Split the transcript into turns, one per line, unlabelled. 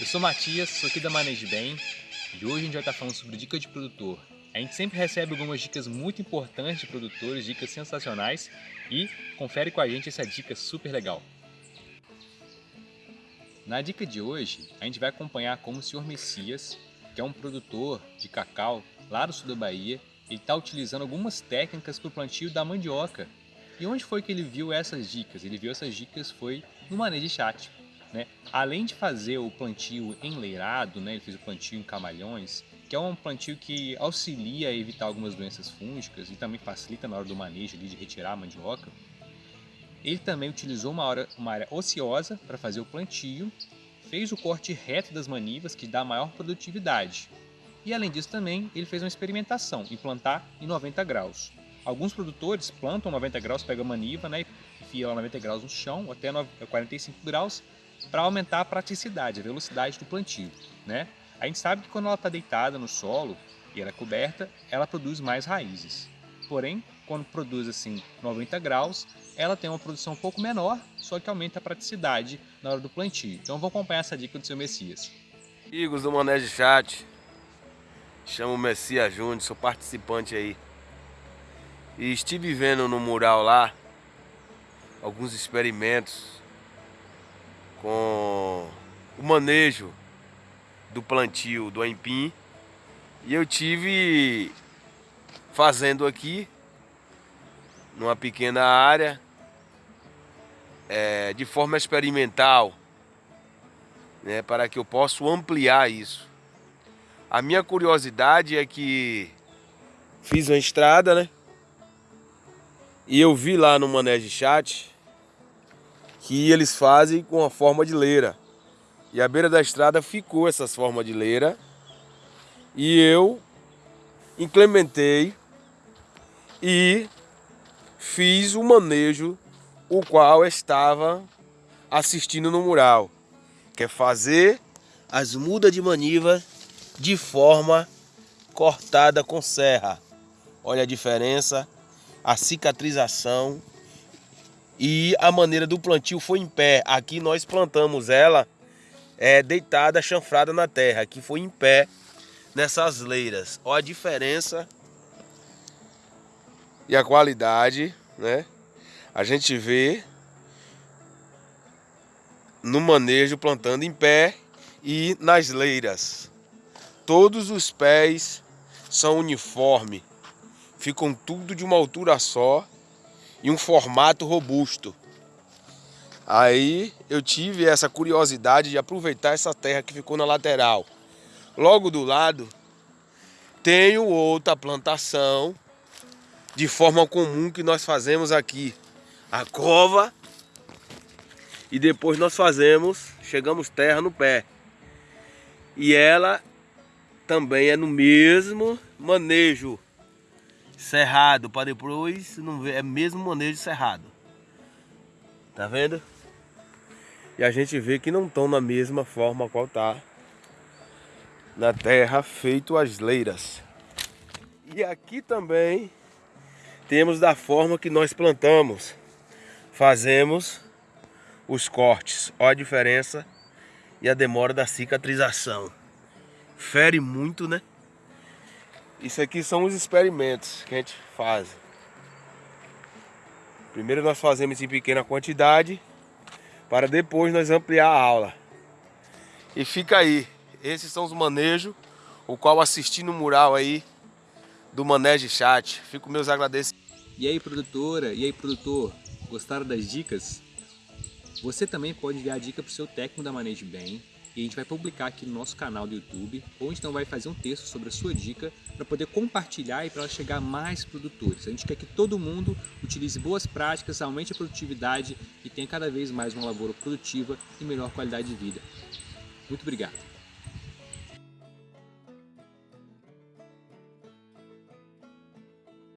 Eu sou Matias, sou aqui da Maneje Bem e hoje a gente vai estar falando sobre dica de produtor. A gente sempre recebe algumas dicas muito importantes de produtores, dicas sensacionais e confere com a gente essa dica super legal. Na dica de hoje, a gente vai acompanhar como o Sr. Messias, que é um produtor de cacau lá no sul da Bahia, ele está utilizando algumas técnicas para o plantio da mandioca. E onde foi que ele viu essas dicas? Ele viu essas dicas foi no Manejo Chat. Né? Além de fazer o plantio enleirado, né? ele fez o plantio em camalhões, que é um plantio que auxilia a evitar algumas doenças fúngicas e também facilita na hora do manejo ali, de retirar a mandioca. Ele também utilizou uma, hora, uma área ociosa para fazer o plantio, fez o corte reto das manivas, que dá maior produtividade. E além disso também, ele fez uma experimentação em plantar em 90 graus. Alguns produtores plantam 90 graus, pegam a maniva, né, enfia ela 90 graus no chão, até 45 graus, para aumentar a praticidade, a velocidade do plantio. Né? A gente sabe que quando ela está deitada no solo e ela é coberta, ela produz mais raízes. Porém, quando produz assim 90 graus, ela tem uma produção um pouco menor, só que aumenta a praticidade na hora do plantio. Então vamos acompanhar essa dica do seu Messias.
Amigos do Mané de Chat, chamo Messias Júnior, sou participante aí. E estive vendo no mural lá alguns experimentos com o manejo do plantio do aipim e eu tive fazendo aqui numa pequena área é, de forma experimental né, para que eu possa ampliar isso. A minha curiosidade é que fiz uma estrada, né? E eu vi lá no Manejo Chat que eles fazem com a forma de leira. E a beira da estrada ficou essas formas de leira. E eu implementei e fiz o manejo o qual estava assistindo no mural. Que é fazer as mudas de maniva de forma cortada com serra. Olha a diferença, a cicatrização e a maneira do plantio foi em pé. Aqui nós plantamos ela é, deitada, chanfrada na terra. Aqui foi em pé nessas leiras. Olha a diferença e a qualidade, né? A gente vê no manejo plantando em pé e nas leiras. Todos os pés são uniformes, ficam tudo de uma altura só e um formato robusto. Aí eu tive essa curiosidade de aproveitar essa terra que ficou na lateral. Logo do lado tenho outra plantação de forma comum que nós fazemos aqui. A cova e depois nós fazemos, chegamos terra no pé. E ela também é no mesmo manejo cerrado para depois não ver, é mesmo manejo cerrado. Tá vendo? E a gente vê que não estão na mesma forma qual tá na terra feito as leiras. E aqui também temos da forma que nós plantamos. Fazemos os cortes. Olha a diferença e a demora da cicatrização. Fere muito, né? Isso aqui são os experimentos que a gente faz. Primeiro nós fazemos em pequena quantidade para depois nós ampliar a aula. E fica aí, esses são os manejos, o qual assisti no mural aí do Manejo Chat. Fico meus agradecimentos.
E aí produtora, e aí produtor, gostaram das dicas? Você também pode enviar a dica para o seu técnico da Manejo Bem e a gente vai publicar aqui no nosso canal do YouTube, ou então vai fazer um texto sobre a sua dica para poder compartilhar e para ela chegar a mais produtores. A gente quer que todo mundo utilize boas práticas, aumente a produtividade e tenha cada vez mais uma lavoura produtiva e melhor qualidade de vida. Muito obrigado!